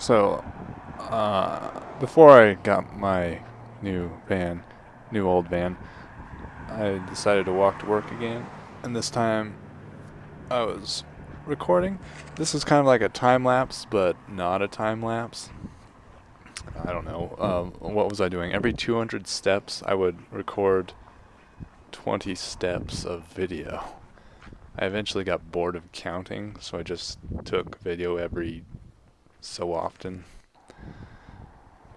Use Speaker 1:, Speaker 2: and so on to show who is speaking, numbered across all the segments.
Speaker 1: So, uh, before I got my new van, new old van, I decided to walk to work again. And this time, I was recording. This is kind of like a time lapse, but not a time lapse. I don't know. Um, what was I doing? Every 200 steps, I would record 20 steps of video. I eventually got bored of counting, so I just took video every so often.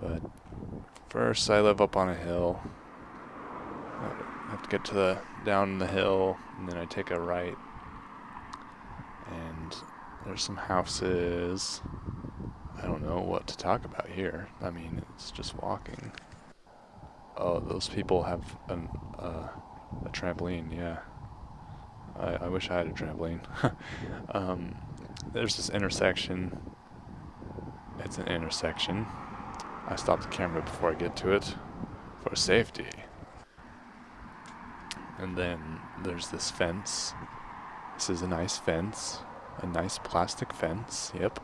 Speaker 1: But first, I live up on a hill. I have to get to the down the hill, and then I take a right. And there's some houses. I don't know what to talk about here. I mean, it's just walking. Oh, those people have an, uh, a trampoline, yeah. I, I wish I had a trampoline. um, there's this intersection it's an intersection. I stop the camera before I get to it for safety. And then there's this fence. This is a nice fence. A nice plastic fence, yep.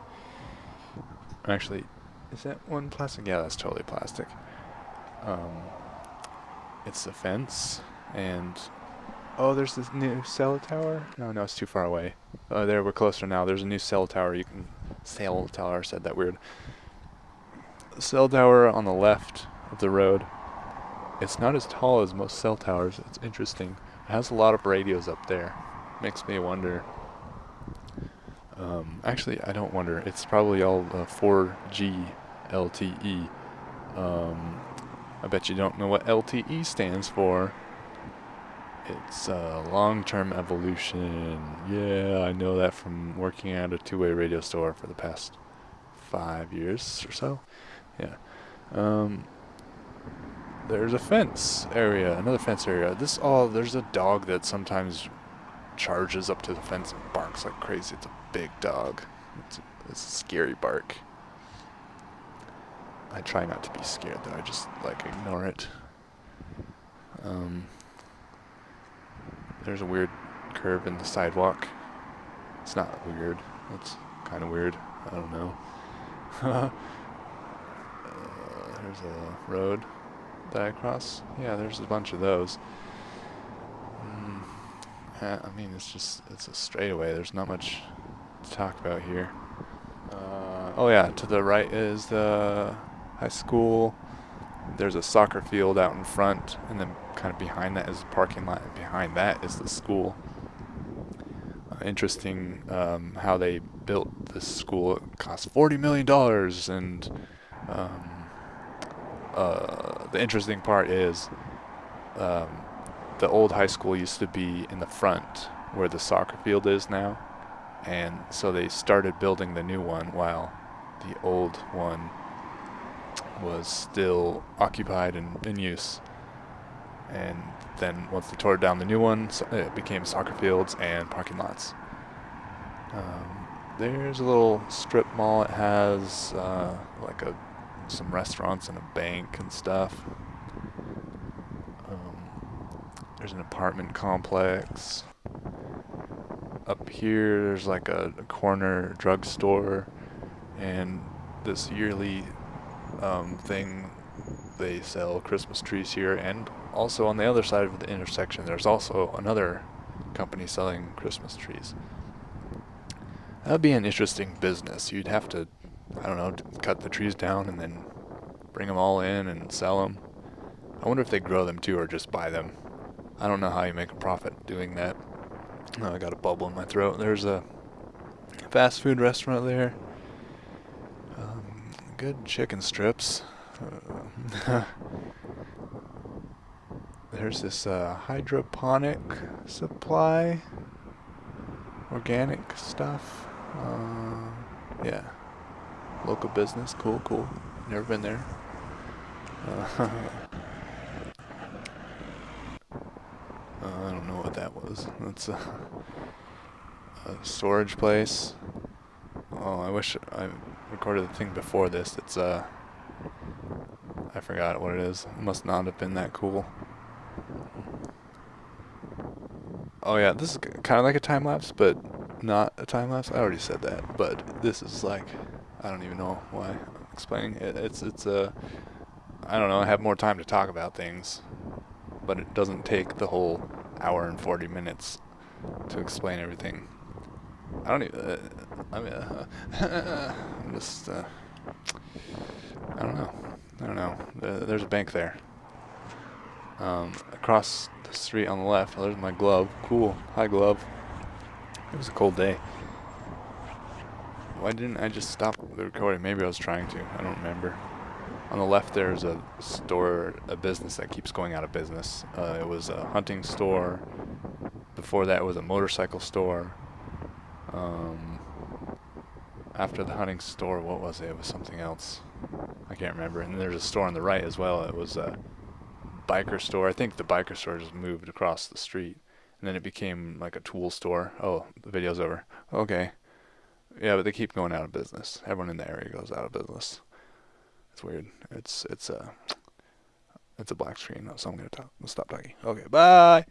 Speaker 1: Actually, is that one plastic? Yeah, that's totally plastic. Um, it's a fence, and oh, there's this new cell tower. No, no, it's too far away. Oh, there, we're closer now. There's a new cell tower you can cell tower said that weird. Cell tower on the left of the road. It's not as tall as most cell towers. It's interesting. It has a lot of radios up there. Makes me wonder. Um, actually, I don't wonder. It's probably all uh, 4G LTE. Um, I bet you don't know what LTE stands for. It's uh, long-term evolution. Yeah, I know that from working at a two-way radio store for the past five years or so. Yeah. Um, there's a fence area, another fence area. This all there's a dog that sometimes charges up to the fence and barks like crazy. It's a big dog. It's a, it's a scary bark. I try not to be scared though. I just like ignore it. Um, there's a weird curve in the sidewalk. It's not weird. It's kind of weird. I don't know. uh, there's a road that I cross. Yeah, there's a bunch of those. Mm, I mean, it's just, it's a straightaway. There's not much to talk about here. Uh, oh yeah, to the right is the high school. There's a soccer field out in front, and then kind of behind that is the parking lot, and behind that is the school. Uh, interesting um, how they built this school. It cost $40 million, and um, uh, the interesting part is um, the old high school used to be in the front where the soccer field is now, and so they started building the new one while the old one was still occupied and in use and then once they tore down the new one, it became soccer fields and parking lots. Um, there's a little strip mall. It has uh, like a some restaurants and a bank and stuff. Um, there's an apartment complex. Up here, there's like a, a corner drugstore, and this yearly um, thing they sell Christmas trees here and also on the other side of the intersection there's also another company selling Christmas trees. That would be an interesting business. You'd have to, I don't know, cut the trees down and then bring them all in and sell them. I wonder if they grow them too or just buy them. I don't know how you make a profit doing that. Oh, I got a bubble in my throat. There's a fast food restaurant there. Good chicken strips. Uh, there's this uh, hydroponic supply, organic stuff. Uh, yeah, local business. Cool, cool. Never been there. Uh, I don't know what that was. That's a, a storage place. Oh, I wish I recorded the thing before this. It's uh I forgot what it is. It must not have been that cool. Oh yeah, this is kind of like a time lapse, but not a time lapse. I already said that, but this is like I don't even know why I'm explaining it. It's it's a I don't know. I have more time to talk about things, but it doesn't take the whole hour and 40 minutes to explain everything. I don't even. Uh, I mean, uh, I'm just. Uh, I don't know. I don't know. there's a bank there. Um, across the street on the left. Oh, there's my glove. Cool. Hi, glove. It was a cold day. Why didn't I just stop the recording? Maybe I was trying to. I don't remember. On the left, there's a store, a business that keeps going out of business. Uh, it was a hunting store. Before that, it was a motorcycle store. Um, after the hunting store, what was it? It was something else. I can't remember. And there's a store on the right as well. It was a biker store. I think the biker store just moved across the street. And then it became like a tool store. Oh, the video's over. Okay. Yeah, but they keep going out of business. Everyone in the area goes out of business. It's weird. It's it's a it's a black screen, so I'm gonna, stop talking. Okay, bye.